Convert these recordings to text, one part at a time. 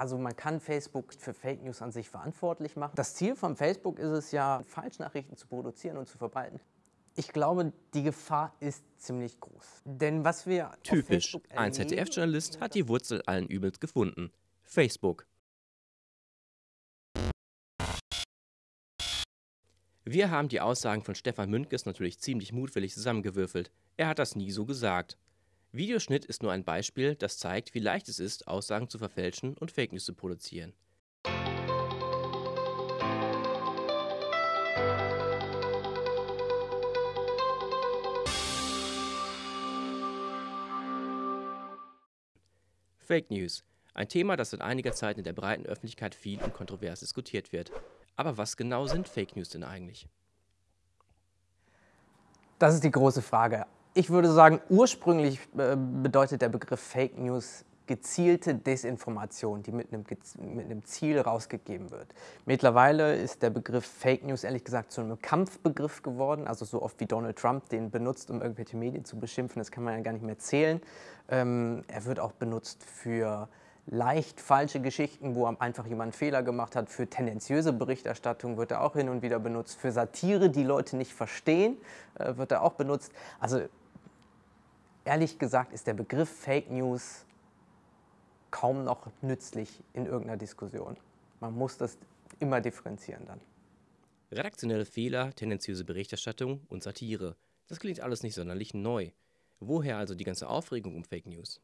Also man kann Facebook für Fake News an sich verantwortlich machen. Das Ziel von Facebook ist es ja, Falschnachrichten zu produzieren und zu verbreiten. Ich glaube, die Gefahr ist ziemlich groß. Denn was wir Typisch, ein ZDF-Journalist hat die Wurzel allen Übels gefunden. Facebook. Wir haben die Aussagen von Stefan Müntges natürlich ziemlich mutwillig zusammengewürfelt. Er hat das nie so gesagt. Videoschnitt ist nur ein Beispiel, das zeigt, wie leicht es ist, Aussagen zu verfälschen und Fake News zu produzieren. Fake News. Ein Thema, das seit einiger Zeit in der breiten Öffentlichkeit viel und kontrovers diskutiert wird. Aber was genau sind Fake News denn eigentlich? Das ist die große Frage. Ich würde sagen, ursprünglich äh, bedeutet der Begriff Fake News gezielte Desinformation, die mit einem, mit einem, Ziel rausgegeben wird. Mittlerweile ist der Begriff Fake News ehrlich gesagt zu einem Kampfbegriff geworden, also so oft wie Donald Trump den benutzt, um irgendwelche Medien zu beschimpfen, das kann man ja gar nicht mehr zählen. Ähm, er wird auch benutzt für leicht falsche Geschichten, wo einfach jemand Fehler gemacht hat. Für tendenziöse Berichterstattung wird er auch hin und wieder benutzt. Für Satire, die Leute nicht verstehen, äh, wird er auch benutzt. Also ehrlich gesagt ist der Begriff Fake News kaum noch nützlich in irgendeiner Diskussion. Man muss das immer differenzieren dann. Redaktionelle Fehler, tendenziöse Berichterstattung und Satire. Das klingt alles nicht sonderlich neu. Woher also die ganze Aufregung um Fake News?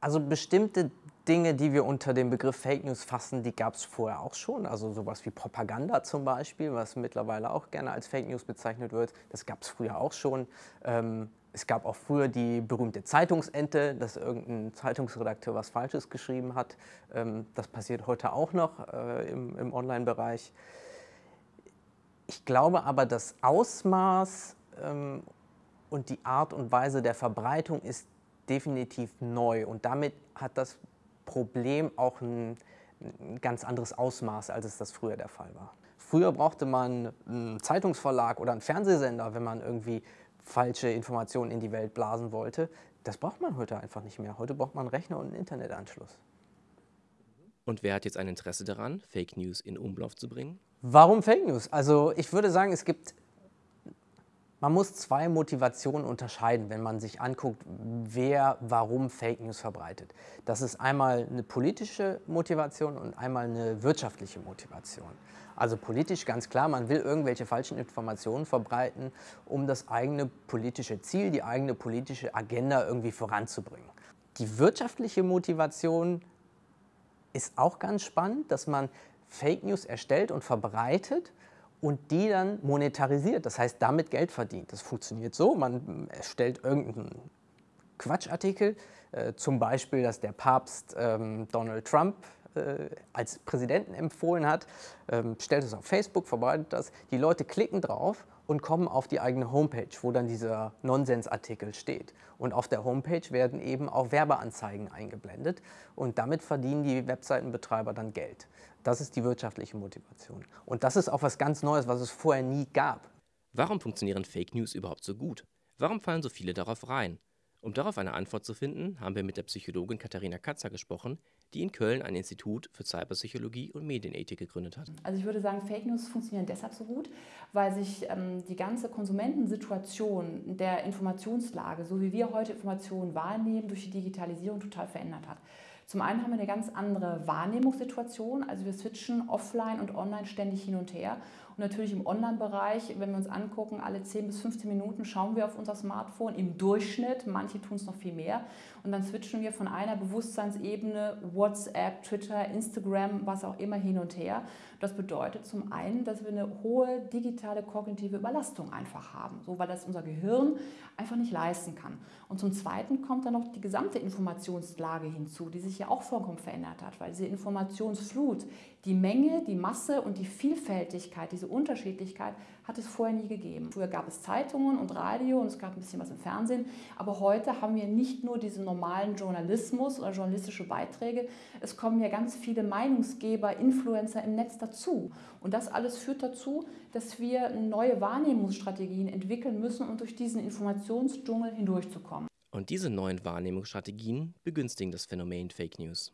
Also bestimmte Dinge, die wir unter dem Begriff Fake News fassen, die gab es vorher auch schon. Also sowas wie Propaganda zum Beispiel, was mittlerweile auch gerne als Fake News bezeichnet wird, das gab es früher auch schon. Ähm, es gab auch früher die berühmte Zeitungsente, dass irgendein Zeitungsredakteur was Falsches geschrieben hat. Ähm, das passiert heute auch noch äh, im, im Online-Bereich. Ich glaube aber, das Ausmaß ähm, und die Art und Weise der Verbreitung ist definitiv neu und damit hat das Problem auch ein, ein ganz anderes Ausmaß, als es das früher der Fall war. Früher brauchte man einen Zeitungsverlag oder einen Fernsehsender, wenn man irgendwie falsche Informationen in die Welt blasen wollte. Das braucht man heute einfach nicht mehr. Heute braucht man einen Rechner und einen Internetanschluss. Und wer hat jetzt ein Interesse daran, Fake News in Umlauf zu bringen? Warum Fake News? Also ich würde sagen, es gibt man muss zwei Motivationen unterscheiden, wenn man sich anguckt, wer warum Fake News verbreitet. Das ist einmal eine politische Motivation und einmal eine wirtschaftliche Motivation. Also politisch ganz klar, man will irgendwelche falschen Informationen verbreiten, um das eigene politische Ziel, die eigene politische Agenda irgendwie voranzubringen. Die wirtschaftliche Motivation ist auch ganz spannend, dass man Fake News erstellt und verbreitet, und die dann monetarisiert, das heißt damit Geld verdient. Das funktioniert so, man erstellt irgendeinen Quatschartikel, äh, zum Beispiel, dass der Papst ähm, Donald Trump äh, als Präsidenten empfohlen hat, ähm, stellt es auf Facebook, verbreitet das, die Leute klicken drauf und kommen auf die eigene Homepage, wo dann dieser Nonsensartikel steht. Und auf der Homepage werden eben auch Werbeanzeigen eingeblendet und damit verdienen die Webseitenbetreiber dann Geld. Das ist die wirtschaftliche Motivation. Und das ist auch was ganz Neues, was es vorher nie gab. Warum funktionieren Fake News überhaupt so gut? Warum fallen so viele darauf rein? Um darauf eine Antwort zu finden, haben wir mit der Psychologin Katharina Katzer gesprochen, die in Köln ein Institut für Cyberpsychologie und Medienethik gegründet hat. Also ich würde sagen, Fake News funktionieren deshalb so gut, weil sich ähm, die ganze Konsumentensituation der Informationslage, so wie wir heute Informationen wahrnehmen, durch die Digitalisierung total verändert hat. Zum einen haben wir eine ganz andere Wahrnehmungssituation, also wir switchen offline und online ständig hin und her. Und natürlich im Online-Bereich, wenn wir uns angucken, alle 10 bis 15 Minuten schauen wir auf unser Smartphone im Durchschnitt, manche tun es noch viel mehr. Und dann switchen wir von einer Bewusstseinsebene, WhatsApp, Twitter, Instagram, was auch immer hin und her. Das bedeutet zum einen, dass wir eine hohe digitale kognitive Überlastung einfach haben, so weil das unser Gehirn einfach nicht leisten kann. Und zum Zweiten kommt dann noch die gesamte Informationslage hinzu, die sich ja auch vollkommen verändert hat, weil diese Informationsflut, die Menge, die Masse und die Vielfältigkeit, diese Unterschiedlichkeit hat es vorher nie gegeben. Früher gab es Zeitungen und Radio und es gab ein bisschen was im Fernsehen, aber heute haben wir nicht nur diesen normalen Journalismus oder journalistische Beiträge, es kommen ja ganz viele Meinungsgeber, Influencer im Netz dazu. Und das alles führt dazu, dass wir neue Wahrnehmungsstrategien entwickeln müssen, um durch diesen Informationsdschungel hindurchzukommen. Und diese neuen Wahrnehmungsstrategien begünstigen das Phänomen Fake News.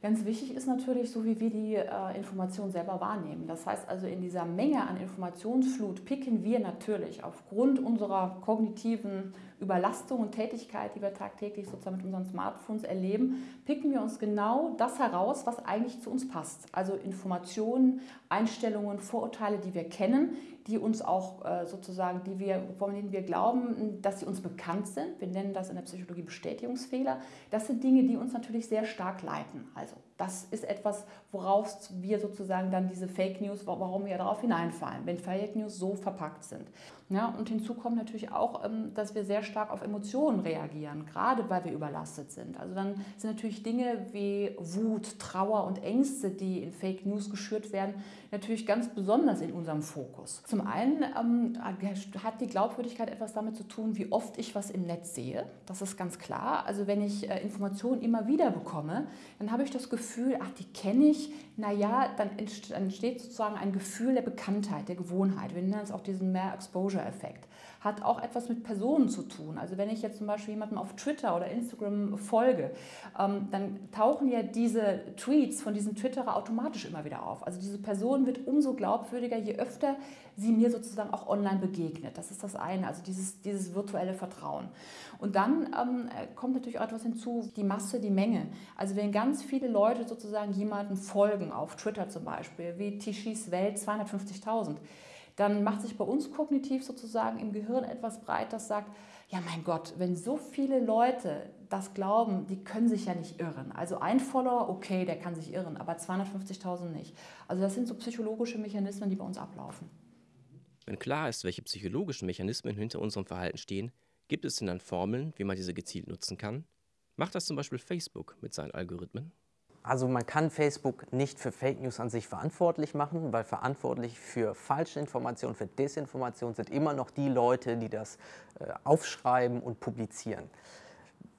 Ganz wichtig ist natürlich, so wie wir die äh, Information selber wahrnehmen. Das heißt also, in dieser Menge an Informationsflut picken wir natürlich aufgrund unserer kognitiven Überlastung und Tätigkeit, die wir tagtäglich sozusagen mit unseren Smartphones erleben, picken wir uns genau das heraus, was eigentlich zu uns passt. Also Informationen, Einstellungen, Vorurteile, die wir kennen, die uns auch äh, sozusagen, die wir, von denen wir glauben, dass sie uns bekannt sind. Wir nennen das in der Psychologie Bestätigungsfehler. Das sind Dinge, die uns natürlich sehr stark leiten. Also das ist etwas, worauf wir sozusagen dann diese Fake News, warum wir darauf hineinfallen, wenn Fake News so verpackt sind. Ja, und hinzu kommt natürlich auch, ähm, dass wir sehr stark auf Emotionen reagieren, gerade weil wir überlastet sind. Also dann sind natürlich Dinge wie Wut, Trauer und Ängste, die in Fake News geschürt werden, natürlich ganz besonders in unserem Fokus. Zum einen ähm, hat die Glaubwürdigkeit etwas damit zu tun, wie oft ich was im Netz sehe. Das ist ganz klar. Also wenn ich äh, Informationen immer wieder bekomme, dann habe ich das Gefühl, ach, die kenne ich. Naja, dann entsteht sozusagen ein Gefühl der Bekanntheit, der Gewohnheit. Wir nennen es auch diesen Mehr Exposure-Effekt hat auch etwas mit Personen zu tun. Also wenn ich jetzt zum Beispiel jemandem auf Twitter oder Instagram folge, ähm, dann tauchen ja diese Tweets von diesem Twitterer automatisch immer wieder auf. Also diese Person wird umso glaubwürdiger, je öfter sie mir sozusagen auch online begegnet. Das ist das eine, also dieses, dieses virtuelle Vertrauen. Und dann ähm, kommt natürlich auch etwas hinzu, die Masse, die Menge. Also wenn ganz viele Leute sozusagen jemanden folgen, auf Twitter zum Beispiel, wie Tischis Welt 250.000, dann macht sich bei uns kognitiv sozusagen im Gehirn etwas breit, das sagt, ja mein Gott, wenn so viele Leute das glauben, die können sich ja nicht irren. Also ein Follower, okay, der kann sich irren, aber 250.000 nicht. Also das sind so psychologische Mechanismen, die bei uns ablaufen. Wenn klar ist, welche psychologischen Mechanismen hinter unserem Verhalten stehen, gibt es denn dann Formeln, wie man diese gezielt nutzen kann? Macht das zum Beispiel Facebook mit seinen Algorithmen? Also man kann Facebook nicht für Fake News an sich verantwortlich machen, weil verantwortlich für falsche Informationen, für Desinformation sind immer noch die Leute, die das äh, aufschreiben und publizieren.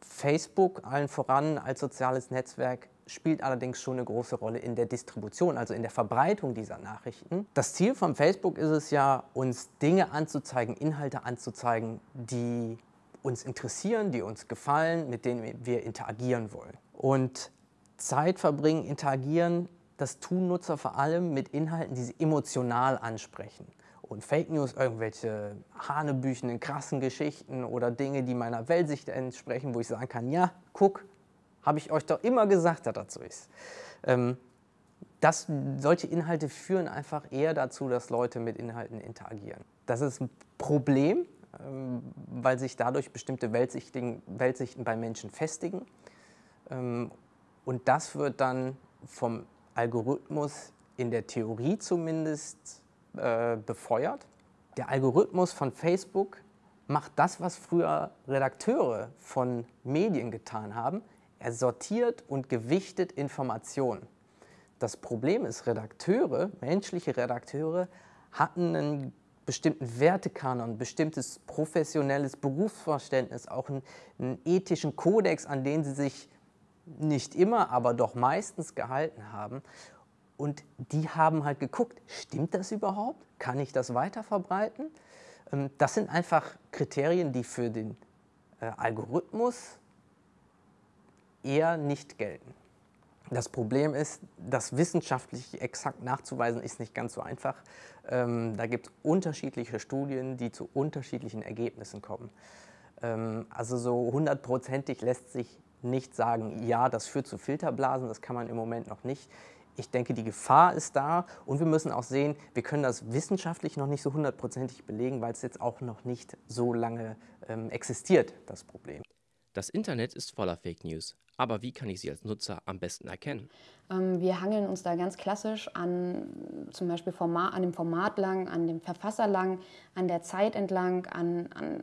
Facebook allen voran als soziales Netzwerk spielt allerdings schon eine große Rolle in der Distribution, also in der Verbreitung dieser Nachrichten. Das Ziel von Facebook ist es ja, uns Dinge anzuzeigen, Inhalte anzuzeigen, die uns interessieren, die uns gefallen, mit denen wir interagieren wollen. Und Zeit verbringen, interagieren, das tun Nutzer vor allem mit Inhalten, die sie emotional ansprechen. Und Fake News, irgendwelche hanebüchenden, krassen Geschichten oder Dinge, die meiner Weltsicht entsprechen, wo ich sagen kann, ja, guck, habe ich euch doch immer gesagt, dass das so ist. Ähm, das, solche Inhalte führen einfach eher dazu, dass Leute mit Inhalten interagieren. Das ist ein Problem, ähm, weil sich dadurch bestimmte Weltsichten, Weltsichten bei Menschen festigen. Ähm, und das wird dann vom Algorithmus in der Theorie zumindest äh, befeuert. Der Algorithmus von Facebook macht das, was früher Redakteure von Medien getan haben. Er sortiert und gewichtet Informationen. Das Problem ist, Redakteure, menschliche Redakteure, hatten einen bestimmten Wertekanon, ein bestimmtes professionelles Berufsverständnis, auch einen, einen ethischen Kodex, an den sie sich nicht immer, aber doch meistens gehalten haben. Und die haben halt geguckt, stimmt das überhaupt? Kann ich das weiter verbreiten? Ähm, das sind einfach Kriterien, die für den äh, Algorithmus eher nicht gelten. Das Problem ist, das wissenschaftlich exakt nachzuweisen, ist nicht ganz so einfach. Ähm, da gibt es unterschiedliche Studien, die zu unterschiedlichen Ergebnissen kommen. Ähm, also so hundertprozentig lässt sich nicht sagen, ja, das führt zu Filterblasen, das kann man im Moment noch nicht. Ich denke, die Gefahr ist da und wir müssen auch sehen, wir können das wissenschaftlich noch nicht so hundertprozentig belegen, weil es jetzt auch noch nicht so lange ähm, existiert, das Problem. Das Internet ist voller Fake News. Aber wie kann ich sie als Nutzer am besten erkennen? Ähm, wir hangeln uns da ganz klassisch an zum Beispiel Format, an dem Format lang, an dem Verfasser lang, an der Zeit entlang, an, an,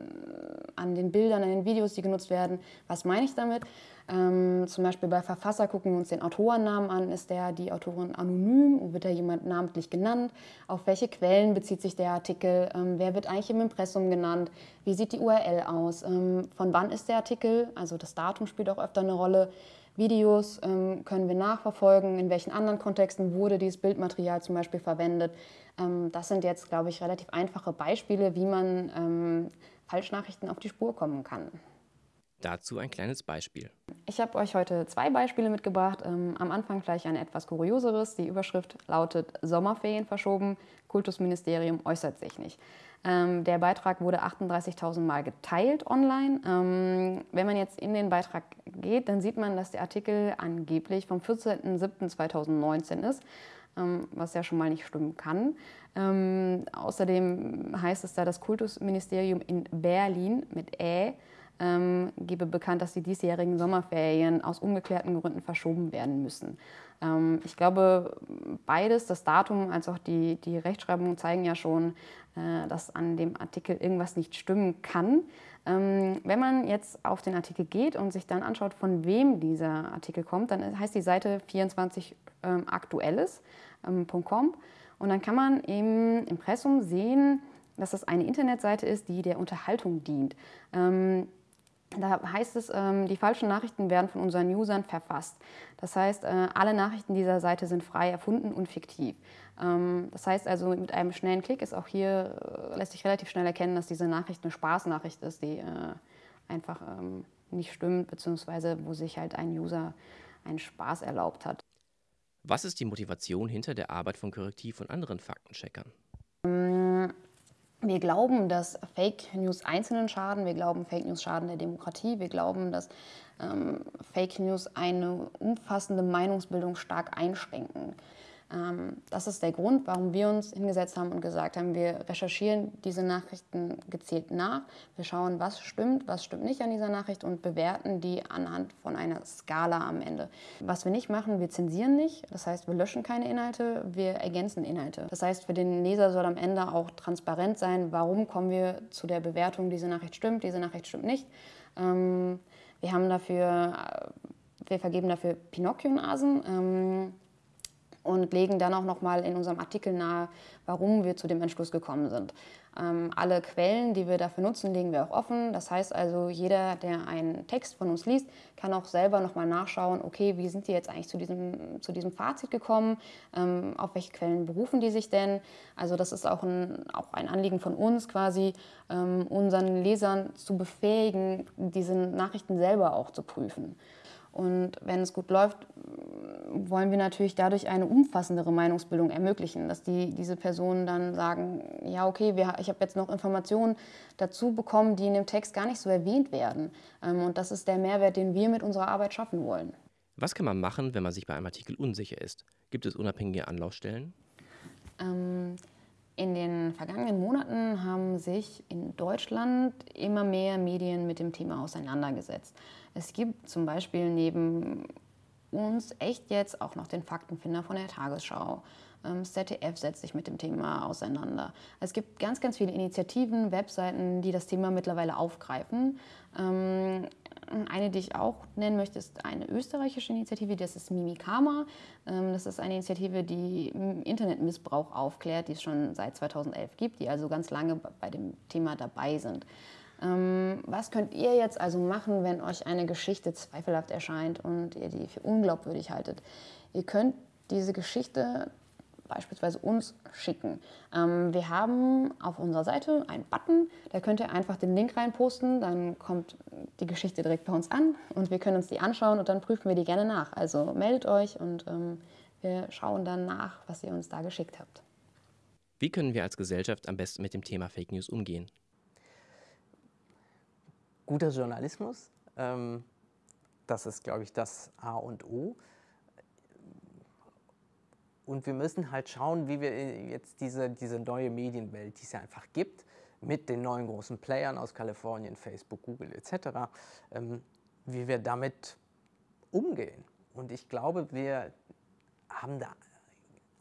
an den Bildern, an den Videos, die genutzt werden. Was meine ich damit? Ähm, zum Beispiel bei Verfasser gucken wir uns den Autorennamen an. Ist der, die Autorin anonym? Wird da jemand namentlich genannt? Auf welche Quellen bezieht sich der Artikel? Ähm, wer wird eigentlich im Impressum genannt? Wie sieht die URL aus? Ähm, von wann ist der Artikel? Also das Datum spielt auch öfter eine Rolle. Videos ähm, können wir nachverfolgen, in welchen anderen Kontexten wurde dieses Bildmaterial zum Beispiel verwendet. Ähm, das sind jetzt, glaube ich, relativ einfache Beispiele, wie man ähm, Falschnachrichten auf die Spur kommen kann. Dazu ein kleines Beispiel. Ich habe euch heute zwei Beispiele mitgebracht. Ähm, am Anfang gleich ein etwas kurioseres. Die Überschrift lautet Sommerferien verschoben, Kultusministerium äußert sich nicht. Ähm, der Beitrag wurde 38.000 Mal geteilt online. Ähm, wenn man jetzt in den Beitrag geht, dann sieht man, dass der Artikel angeblich vom 14.07.2019 ist, ähm, was ja schon mal nicht stimmen kann. Ähm, außerdem heißt es da, das Kultusministerium in Berlin mit Ä ähm, gebe bekannt, dass die diesjährigen Sommerferien aus ungeklärten Gründen verschoben werden müssen. Ähm, ich glaube, beides, das Datum als auch die, die Rechtschreibung, zeigen ja schon, äh, dass an dem Artikel irgendwas nicht stimmen kann. Ähm, wenn man jetzt auf den Artikel geht und sich dann anschaut, von wem dieser Artikel kommt, dann heißt die Seite 24aktuelles.com ähm, und dann kann man im Impressum sehen, dass das eine Internetseite ist, die der Unterhaltung dient. Ähm, da heißt es, ähm, die falschen Nachrichten werden von unseren Usern verfasst. Das heißt, äh, alle Nachrichten dieser Seite sind frei erfunden und fiktiv. Ähm, das heißt also, mit einem schnellen Klick ist auch hier, äh, lässt sich relativ schnell erkennen, dass diese Nachricht eine Spaßnachricht ist, die äh, einfach ähm, nicht stimmt, beziehungsweise wo sich halt ein User einen Spaß erlaubt hat. Was ist die Motivation hinter der Arbeit von Korrektiv und anderen Faktencheckern? Wir glauben, dass Fake News Einzelnen schaden. Wir glauben, Fake News schaden der Demokratie. Wir glauben, dass ähm, Fake News eine umfassende Meinungsbildung stark einschränken. Ähm, das ist der Grund, warum wir uns hingesetzt haben und gesagt haben, wir recherchieren diese Nachrichten gezielt nach. Wir schauen, was stimmt, was stimmt nicht an dieser Nachricht und bewerten die anhand von einer Skala am Ende. Was wir nicht machen, wir zensieren nicht. Das heißt, wir löschen keine Inhalte, wir ergänzen Inhalte. Das heißt, für den Leser soll am Ende auch transparent sein, warum kommen wir zu der Bewertung, diese Nachricht stimmt, diese Nachricht stimmt nicht. Ähm, wir haben dafür, äh, wir vergeben dafür Pinocchio-Nasen. Und legen dann auch nochmal in unserem Artikel nahe, warum wir zu dem Entschluss gekommen sind. Ähm, alle Quellen, die wir dafür nutzen, legen wir auch offen. Das heißt also, jeder, der einen Text von uns liest, kann auch selber nochmal nachschauen, okay, wie sind die jetzt eigentlich zu diesem, zu diesem Fazit gekommen, ähm, auf welche Quellen berufen die sich denn. Also das ist auch ein, auch ein Anliegen von uns quasi, ähm, unseren Lesern zu befähigen, diese Nachrichten selber auch zu prüfen. Und wenn es gut läuft, wollen wir natürlich dadurch eine umfassendere Meinungsbildung ermöglichen, dass die, diese Personen dann sagen, ja okay, wir, ich habe jetzt noch Informationen dazu bekommen, die in dem Text gar nicht so erwähnt werden. Ähm, und das ist der Mehrwert, den wir mit unserer Arbeit schaffen wollen. Was kann man machen, wenn man sich bei einem Artikel unsicher ist? Gibt es unabhängige Anlaufstellen? Ähm, in den vergangenen Monaten haben sich in Deutschland immer mehr Medien mit dem Thema auseinandergesetzt. Es gibt zum Beispiel neben uns echt jetzt auch noch den Faktenfinder von der Tagesschau. Ähm, das ZDF setzt sich mit dem Thema auseinander. Es gibt ganz, ganz viele Initiativen, Webseiten, die das Thema mittlerweile aufgreifen. Ähm, eine, die ich auch nennen möchte, ist eine österreichische Initiative, das ist Mimikama. Ähm, das ist eine Initiative, die Internetmissbrauch aufklärt, die es schon seit 2011 gibt, die also ganz lange bei dem Thema dabei sind. Ähm, was könnt ihr jetzt also machen, wenn euch eine Geschichte zweifelhaft erscheint und ihr die für unglaubwürdig haltet? Ihr könnt diese Geschichte beispielsweise uns schicken. Ähm, wir haben auf unserer Seite einen Button, da könnt ihr einfach den Link reinposten, dann kommt die Geschichte direkt bei uns an und wir können uns die anschauen und dann prüfen wir die gerne nach. Also meldet euch und ähm, wir schauen dann nach, was ihr uns da geschickt habt. Wie können wir als Gesellschaft am besten mit dem Thema Fake News umgehen? guter Journalismus. Ähm, das ist, glaube ich, das A und O. Und wir müssen halt schauen, wie wir jetzt diese, diese neue Medienwelt, die es ja einfach gibt, mit den neuen großen Playern aus Kalifornien, Facebook, Google etc., ähm, wie wir damit umgehen. Und ich glaube, wir haben da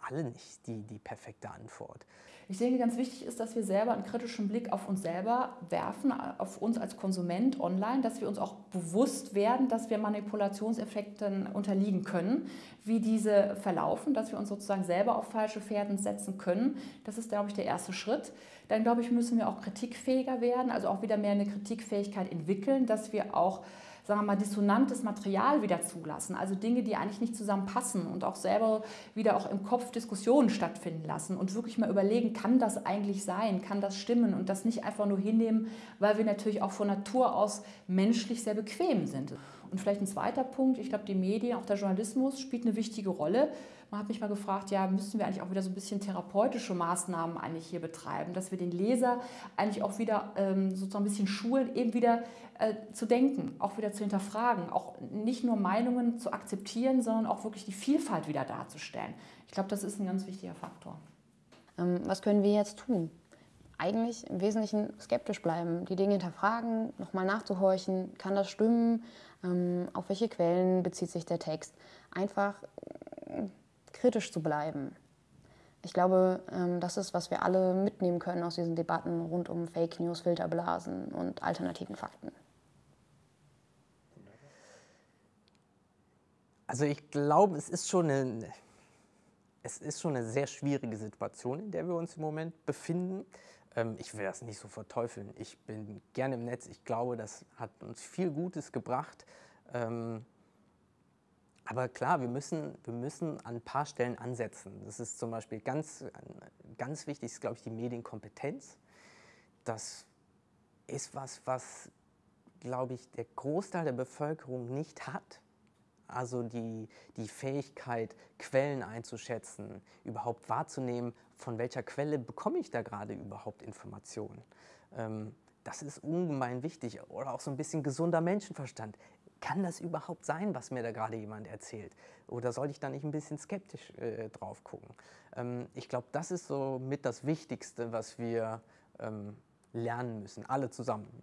alle nicht die, die perfekte Antwort. Ich denke, ganz wichtig ist, dass wir selber einen kritischen Blick auf uns selber werfen, auf uns als Konsument online, dass wir uns auch bewusst werden, dass wir Manipulationseffekten unterliegen können, wie diese verlaufen, dass wir uns sozusagen selber auf falsche Pferden setzen können. Das ist, glaube ich, der erste Schritt. Dann, glaube ich, müssen wir auch kritikfähiger werden, also auch wieder mehr eine Kritikfähigkeit entwickeln, dass wir auch sagen wir mal, dissonantes Material wieder zulassen, also Dinge, die eigentlich nicht zusammenpassen und auch selber wieder auch im Kopf Diskussionen stattfinden lassen und wirklich mal überlegen, kann das eigentlich sein, kann das stimmen und das nicht einfach nur hinnehmen, weil wir natürlich auch von Natur aus menschlich sehr bequem sind. Und vielleicht ein zweiter Punkt, ich glaube, die Medien, auch der Journalismus spielt eine wichtige Rolle. Man hat mich mal gefragt, ja, müssen wir eigentlich auch wieder so ein bisschen therapeutische Maßnahmen eigentlich hier betreiben, dass wir den Leser eigentlich auch wieder ähm, sozusagen ein bisschen schulen, eben wieder äh, zu denken, auch wieder zu hinterfragen, auch nicht nur Meinungen zu akzeptieren, sondern auch wirklich die Vielfalt wieder darzustellen. Ich glaube, das ist ein ganz wichtiger Faktor. Ähm, was können wir jetzt tun? Eigentlich im Wesentlichen skeptisch bleiben, die Dinge hinterfragen, nochmal nachzuhorchen, kann das stimmen, ähm, auf welche Quellen bezieht sich der Text. Einfach äh, kritisch zu bleiben. Ich glaube, ähm, das ist, was wir alle mitnehmen können aus diesen Debatten rund um Fake News, Filterblasen und alternativen Fakten. Also ich glaube, es ist schon eine, es ist schon eine sehr schwierige Situation, in der wir uns im Moment befinden. Ähm, ich will das nicht so verteufeln. Ich bin gerne im Netz. Ich glaube, das hat uns viel Gutes gebracht. Ähm, aber klar, wir müssen, wir müssen an ein paar Stellen ansetzen. Das ist zum Beispiel ganz, ganz wichtig, ist, glaube ich, die Medienkompetenz. Das ist was, was, glaube ich, der Großteil der Bevölkerung nicht hat. Also die, die Fähigkeit, Quellen einzuschätzen, überhaupt wahrzunehmen, von welcher Quelle bekomme ich da gerade überhaupt Informationen. Ähm, das ist ungemein wichtig. Oder auch so ein bisschen gesunder Menschenverstand kann das überhaupt sein, was mir da gerade jemand erzählt? Oder sollte ich da nicht ein bisschen skeptisch äh, drauf gucken? Ähm, ich glaube, das ist so mit das Wichtigste, was wir ähm, lernen müssen, alle zusammen.